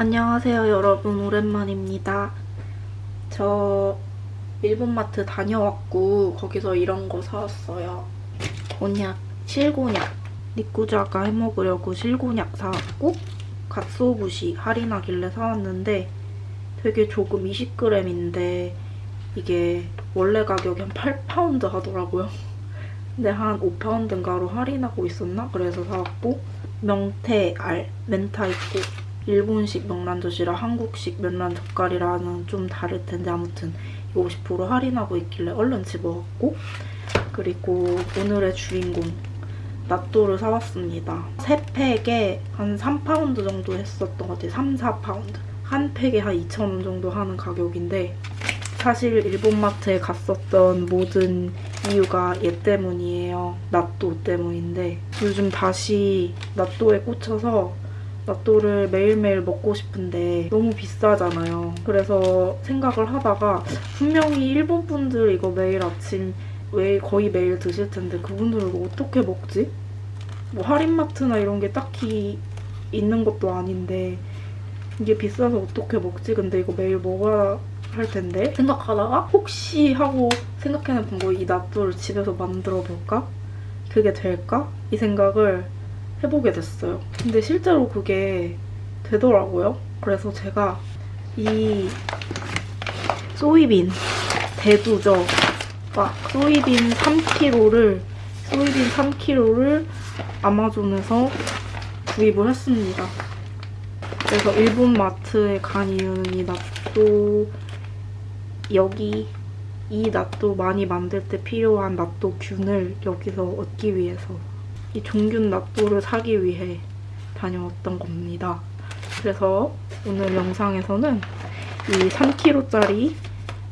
안녕하세요 여러분. 오랜만입니다. 저 일본마트 다녀왔고 거기서 이런 거 사왔어요. 곤약, 실곤약. 니꾸자가 해먹으려고 실곤약 사왔고 갓소부시 할인하길래 사왔는데 되게 조금 20g인데 이게 원래 가격이 한 8파운드 하더라고요. 근데 한 5파운드인가로 할인하고 있었나? 그래서 사왔고 명태, 알, 明太子 일본식 명란젓이랑 한국식 명란 젓갈이랑은 좀 다를 텐데 아무튼 50% 할인하고 있길래 얼른 집어왔고 그리고 오늘의 주인공 나또를 사왔습니다. 세 팩에 한 3파운드 정도 했었던 것 같아요. 3, 4파운드. 한 팩에 한 2,000원 정도 하는 가격인데 사실 일본 마트에 갔었던 모든 이유가 얘 때문이에요. 나또 때문인데 요즘 다시 나또에 꽂혀서 나또를 매일매일 먹고 싶은데 너무 비싸잖아요. 그래서 생각을 하다가 분명히 일본 분들 이거 매일 아침 왜 거의 매일 드실 텐데 그분들은 이거 어떻게 먹지? 뭐 할인마트나 이런 게 딱히 있는 것도 아닌데 이게 비싸서 어떻게 먹지? 근데 이거 매일 먹어야 할 텐데 생각하다가 혹시 하고 생각해낸 거이 나또를 집에서 만들어 볼까? 그게 될까? 이 생각을 해보게 됐어요. 근데 실제로 그게 되더라고요. 그래서 제가 이 소이빈 대두죠. 막 소이빈 3kg를 소이빈 3kg를 아마존에서 구입을 했습니다. 그래서 일본 마트에 간 이유는 이 낫또 여기 이 낫또 많이 만들 때 필요한 낫또 균을 여기서 얻기 위해서 이 종균 낫또를 사기 위해 다녀왔던 겁니다. 그래서 오늘 영상에서는 이 3kg짜리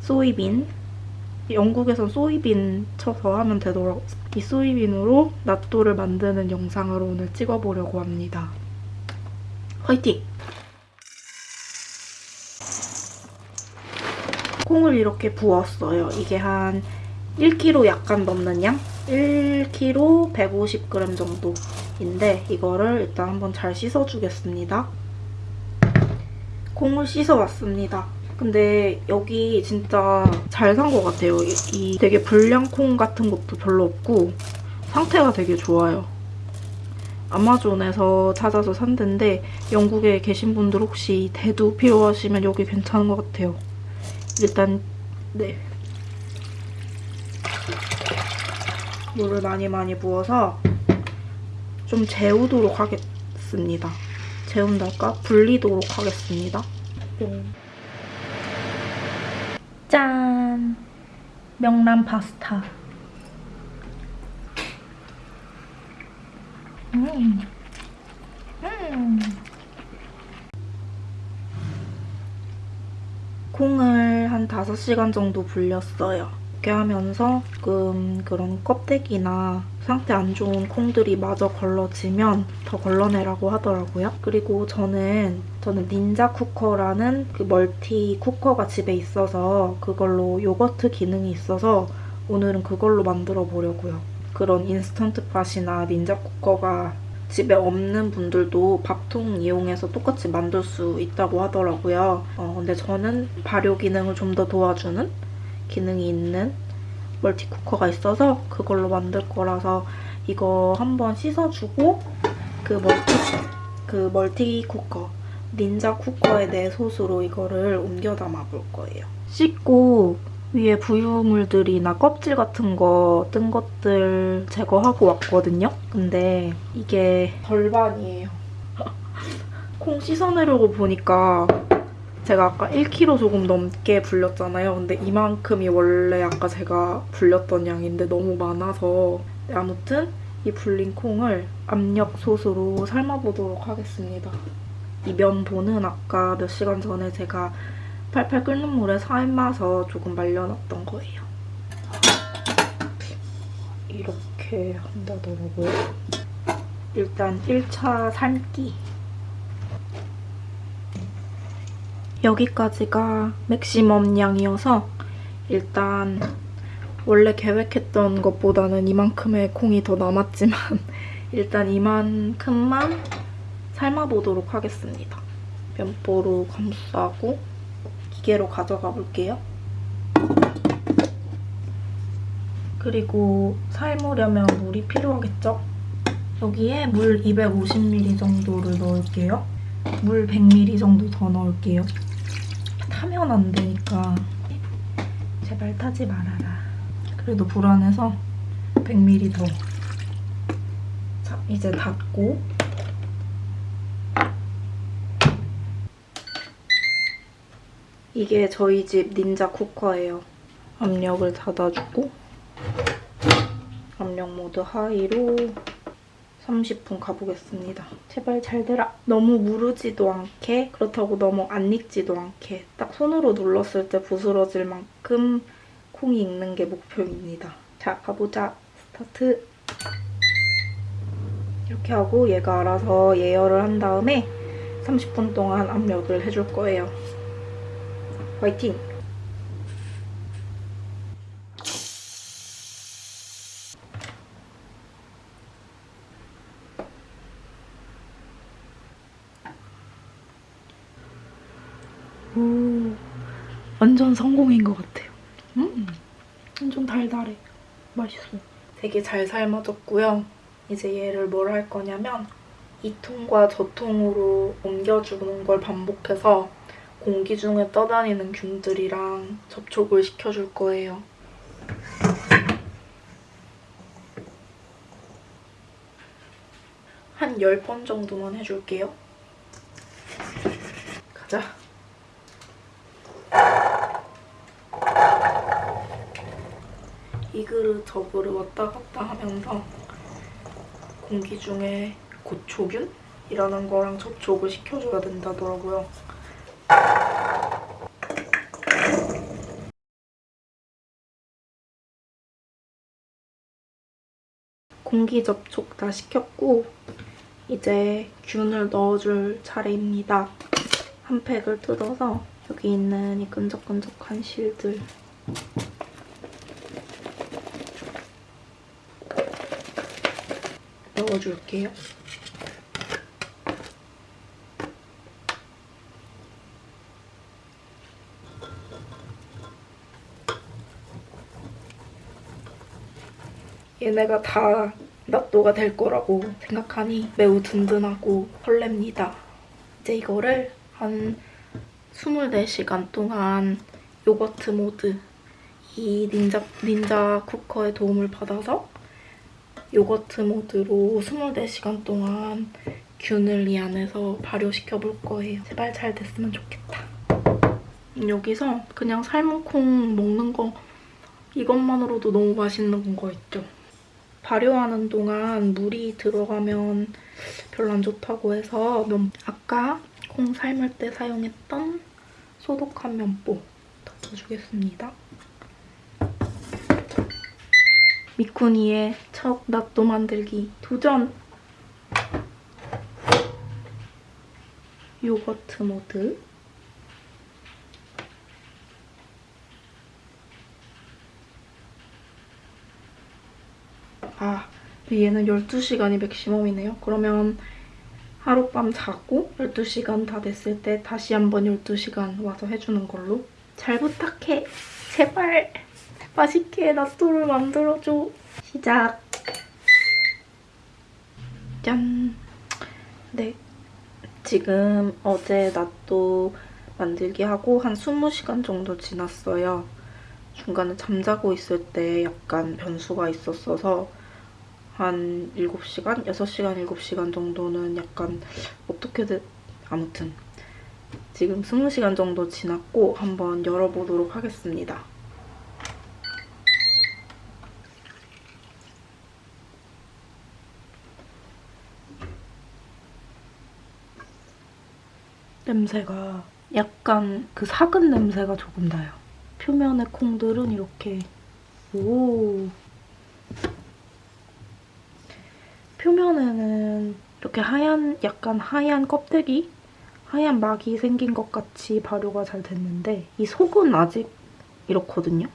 소이빈 영국에선 소이빈 쳐서 하면 되더라고요. 이 소이빈으로 낫또를 만드는 영상을 오늘 찍어보려고 합니다. 화이팅! 콩을 이렇게 부었어요. 이게 한 1kg 약간 넘는 양? 1kg 150g 정도인데 이거를 일단 한번 잘 씻어주겠습니다. 콩을 씻어왔습니다. 근데 여기 진짜 잘 산 것 같아요. 이, 이 되게 불량콩 같은 것도 별로 없고 상태가 되게 좋아요. 아마존에서 찾아서 산 데인데 영국에 계신 분들 혹시 대두 필요하시면 여기 괜찮은 것 같아요. 일단 네 물을 많이 많이 부어서 좀 재우도록 하겠습니다. 재운달까? 불리도록 하겠습니다. 짠! 명란 파스타. 음. 음. 콩을 한 5시간 정도 불렸어요. 이렇게 하면서 조금 그런 껍데기나 상태 안 좋은 콩들이 마저 걸러지면 더 걸러내라고 하더라고요. 그리고 저는 저는 닌자 쿠커라는 그 멀티 쿠커가 집에 있어서 그걸로 요거트 기능이 있어서 오늘은 그걸로 만들어 보려고요. 그런 Instant Pot이나 Ninja cooker가 집에 없는 분들도 밥통 이용해서 똑같이 만들 수 있다고 하더라고요. 어, 근데 저는 발효 기능을 좀 더 도와주는 기능이 있는 multi cooker가 있어서 그걸로 만들 거라서 이거 한번 씻어주고 그 multi 그 multi cooker Ninja cooker에 내 솥으로 이거를 옮겨 담아 볼 거예요. 씻고 위에 부유물들이나 껍질 같은 거 뜬 것들 제거하고 왔거든요. 근데 이게 절반이에요. 콩 씻어내려고 보니까 제가 아까 1kg 조금 넘게 불렸잖아요. 근데 이만큼이 원래 아까 제가 불렸던 양인데 너무 많아서 네, 아무튼 이 불린 콩을 압력솥으로 삶아보도록 하겠습니다. 이 면보는 아까 몇 시간 전에 제가 팔팔 끓는 물에 삶아서 조금 말려놨던 거예요. 이렇게 한다더라고요. 일단 1차 삶기. 여기까지가 맥시멈 양이어서 일단 원래 계획했던 것보다는 이만큼의 콩이 더 남았지만 일단 이만큼만 삶아보도록 하겠습니다. 면보로 감싸고 기계로 가져가 볼게요. 그리고 삶으려면 물이 필요하겠죠? 여기에 물 250ml 정도를 넣을게요. 물 100ml 정도 더 넣을게요. 타면 안 되니까 제발 타지 말아라. 그래도 불안해서 100ml 더. 자, 이제 닫고 이게 저희 집 닌자 쿠커예요. 압력을 닫아주고 압력 모드 하이로 30분 가보겠습니다. 제발 잘 되라. 너무 무르지도 않게 그렇다고 너무 안 익지도 않게 딱 손으로 눌렀을 때 부스러질 만큼 콩이 익는 게 목표입니다. 자, 가보자. 스타트. 이렇게 하고 얘가 알아서 예열을 한 다음에 30분 동안 압력을 해줄 거예요. 화이팅! 오, 완전 성공인 것 같아요. 음, 완전 달달해. 맛있어. 되게 잘 삶아졌고요. 이제 얘를 뭘 할 거냐면 이 통과 저 통으로 옮겨주는 걸 반복해서 공기 중에 떠다니는 균들이랑 접촉을 시켜줄 거예요. 한 10번 정도만 해줄게요. 가자. 이 그릇 접으로 왔다 갔다 하면서 공기 중에 고초균이라는 거랑 접촉을 시켜줘야 된다더라고요. 공기 접촉 다 시켰고 이제 균을 넣어줄 차례입니다. 한 팩을 뜯어서 여기 있는 이 끈적끈적한 실들 넣어줄게요. 얘네가 다 낫또가 될 거라고 생각하니 매우 든든하고 설렙니다. 이제 이거를 한 24시간 동안 요거트 모드 이 닌자, 닌자 쿠커의 도움을 받아서 요거트 모드로 24시간 동안 균을 이 안에서 발효시켜 볼 거예요. 제발 잘 됐으면 좋겠다. 여기서 그냥 삶은 콩 먹는 거 이것만으로도 너무 맛있는 거 있죠? 발효하는 동안 물이 들어가면 별로 안 좋다고 해서 면, 아까 콩 삶을 때 사용했던 소독한 면보 덮어주겠습니다. 미쿠니의 첫 낫또 만들기 도전! 요거트 모드 아, 얘는 12시간이 맥시멈이네요. 그러면 하룻밤 자고 12시간 다 됐을 때 다시 한번 12시간 와서 해주는 걸로. 잘 부탁해. 제발. 맛있게 낫또를 만들어줘. 시작. 짠. 네. 지금 어제 낫또 만들기 하고 한 20시간 정도 지났어요. 중간에 잠자고 있을 때 약간 변수가 있었어서 한 7시간? 6시간, 7시간 정도는 약간 어떻게든 아무튼 지금 20시간 정도 지났고 한번 열어보도록 하겠습니다. 냄새가 약간 그 사근 냄새가 조금 나요. 표면의 콩들은 이렇게 오 표면에는 이렇게 하얀 약간 하얀 껍데기 하얀 막이 생긴 것 같이 발효가 잘 됐는데 이 속은 아직 이렇거든요.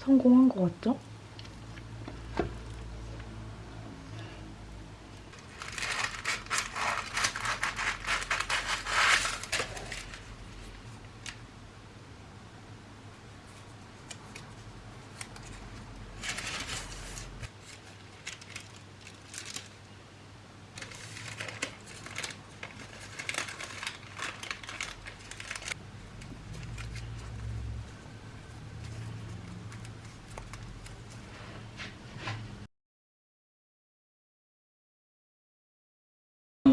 성공한 것 같죠?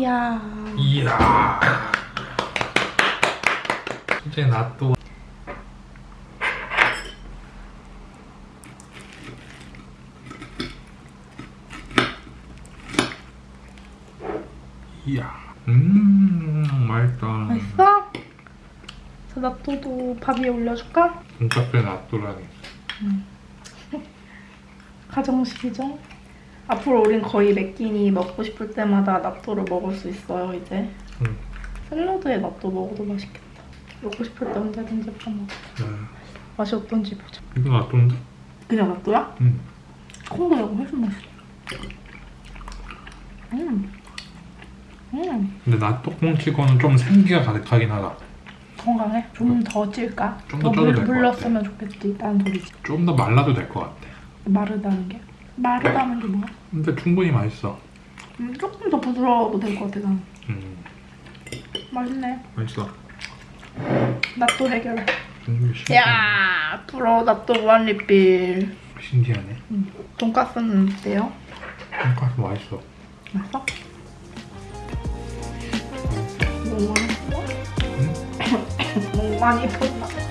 이야 이야. 이제 낫또 이야. 음, 맛있다. 맛있어? 저 낫또도 밥 위에 올려줄까? 돈까스에 낫또라니. 가정식이죠? 앞으로 우린 거의 매끼니 먹고 싶을 때마다 낫또를 먹을 수 있어요 이제 응. 샐러드에 낫또 먹어도 맛있겠다 먹고 싶을 때 언제든지 파먹어 음. 맛이 어떤지 보자 이거 낫또인데? 그냥 낫또야? 응. 이거 훨씬 맛있어 음. 음. 근데 낫또 콩치고는 좀 생기가 가득하긴 하다. 건강해? 좀 더 찔까? 좀더 더 쪄도 물, 될것 물 같아. 넣었으면 좋겠지 있다는 소리지 좀 더 말라도 될 것 같아. 마르다는 게? 마르다는 게 뭐야? 근데 충분히 맛있어. 음, 조금 더 부드러워도 될 것 같아 난 음, 맛있네 맛있어. 낫또 해결 음. 야 프로 낫또 무한리필 신기하네. 돈까스는 어때요? 돈까스 맛있어. 맛있어? 너무 많이 푼다? 너무 많이 푼다